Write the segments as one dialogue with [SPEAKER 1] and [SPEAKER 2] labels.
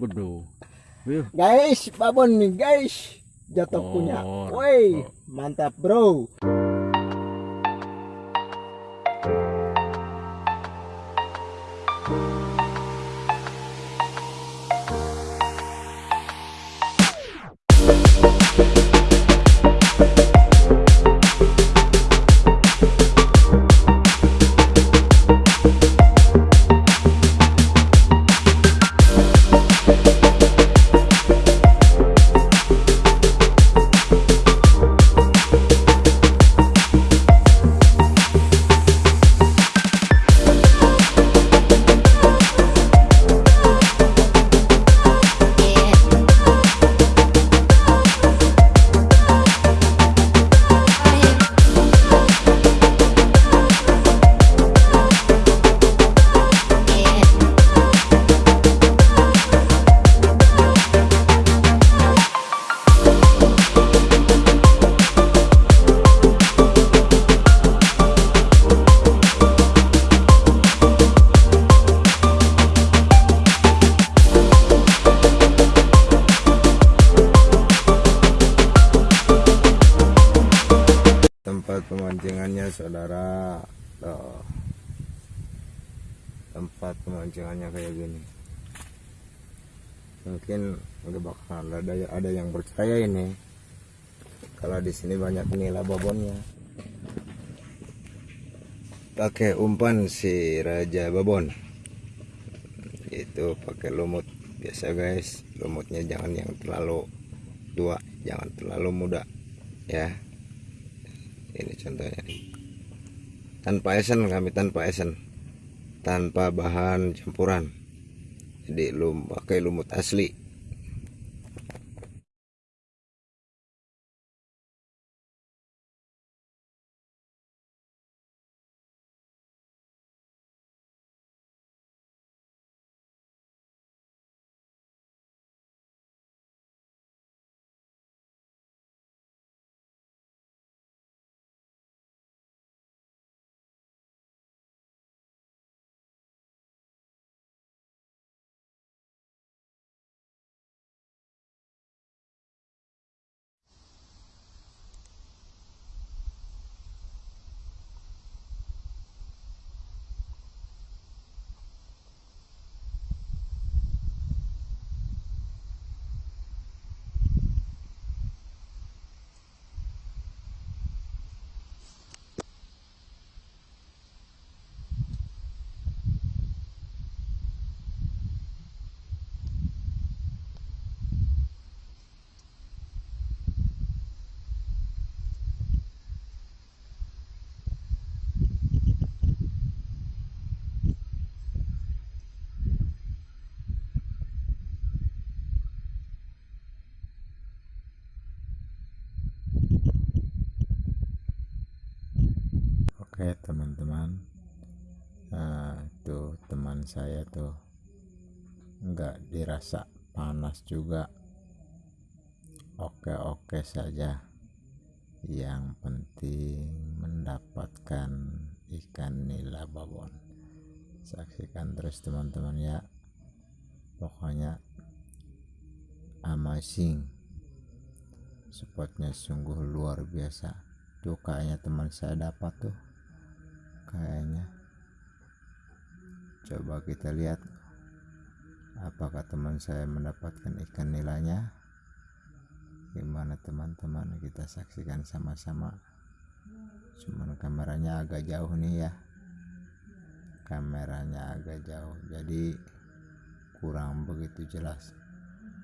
[SPEAKER 1] Waduh.
[SPEAKER 2] Guys, babon nih guys. Jatuh
[SPEAKER 1] Oh.
[SPEAKER 2] punya. Woi, mantap bro.
[SPEAKER 3] tempat saudara. Tuh. tempat pemancingannya kayak gini. Mungkin nggak bakal ada ada yang percaya ini. Kalau di sini banyak nila babonnya. Pakai umpan si raja babon. Itu pakai lumut. Biasa guys lumutnya jangan yang terlalu tua jangan terlalu muda ya. Ini contohnya. nih. Tanpa esen kami tanpa esen. Tanpa bahan campuran. Jadi lum pakai lumut asli oke teman-teman. Nah tuh teman saya tuh nggak dirasa panas juga. Oke-oke saja. Yang penting mendapatkan ikan nila babon. Saksikan terus teman-teman ya. Pokoknya amazing. Spotnya sungguh luar biasa. Tuh kayaknya teman saya dapat tuh kayaknya. Coba kita lihat apakah teman saya mendapatkan ikan nilainya? Gimana teman-teman kita saksikan sama-sama. Cuman kameranya agak jauh nih ya. Kameranya agak jauh jadi kurang begitu jelas.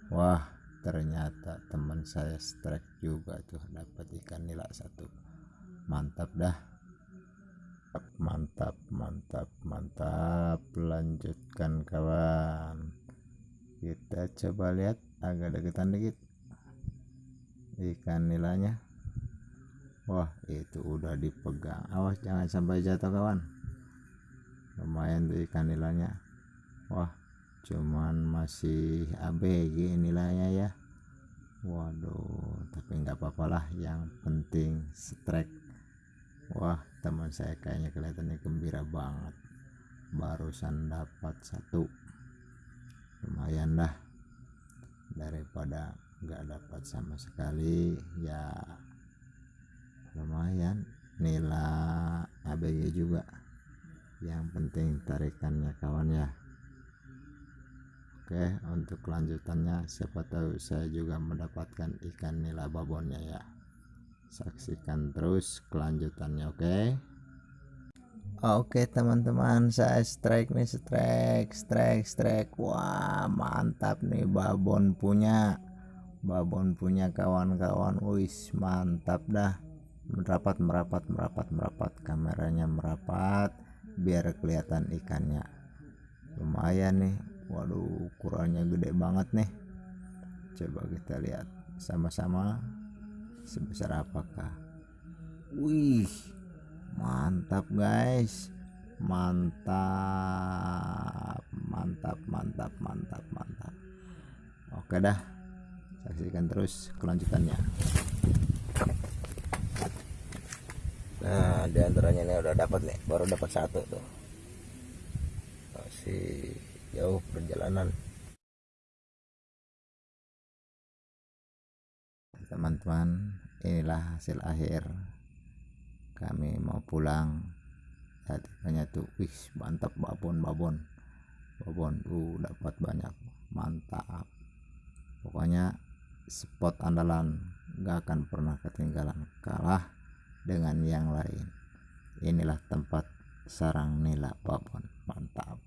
[SPEAKER 3] Wah ternyata teman saya strike juga tuh dapat ikan nila satu. Mantap dah mantap mantap mantap lanjutkan kawan. Kita coba lihat agak deketan dikit. Ikan nilainya. Wah itu udah dipegang. Awas jangan sampai jatuh kawan. Lumayan tuh ikan nilainya. Wah cuman masih ABG nilainya ya. Waduh tapi nggak apa-apa lah. Yang penting strike teman saya kayaknya kelihatannya gembira banget. Barusan dapat satu. Lumayan daripada nggak dapat sama sekali ya lumayan. Nila ABG juga. Yang penting tarikannya kawan ya. Oke untuk kelanjutannya siapa tahu saya juga mendapatkan ikan nila babonnya ya saksikan terus kelanjutannya oke? Oke teman-teman saya strike nih strike strike strike. Wah mantap nih babon punya. Babon punya kawan-kawan. Wis mantap dah. Merapat merapat merapat merapat. Kameranya merapat biar kelihatan ikannya. Lumayan nih. Waduh ukurannya gede banget nih. Coba kita lihat sama-sama sebesar apakah wih mantap guys mantap mantap mantap mantap mantap oke dah saksikan terus kelanjutannya
[SPEAKER 2] Nah, di antaranya ini udah dapat nih, baru dapat satu tuh. Masih jauh perjalanan.
[SPEAKER 3] Teman-teman inilah hasil akhir kami mau pulang. Ikannya tuh wih mantap babon babon. Babon uh dapat banyak mantap. Pokoknya spot andalan gak akan pernah ketinggalan kalah dengan yang lain. Inilah tempat sarang nila babon mantap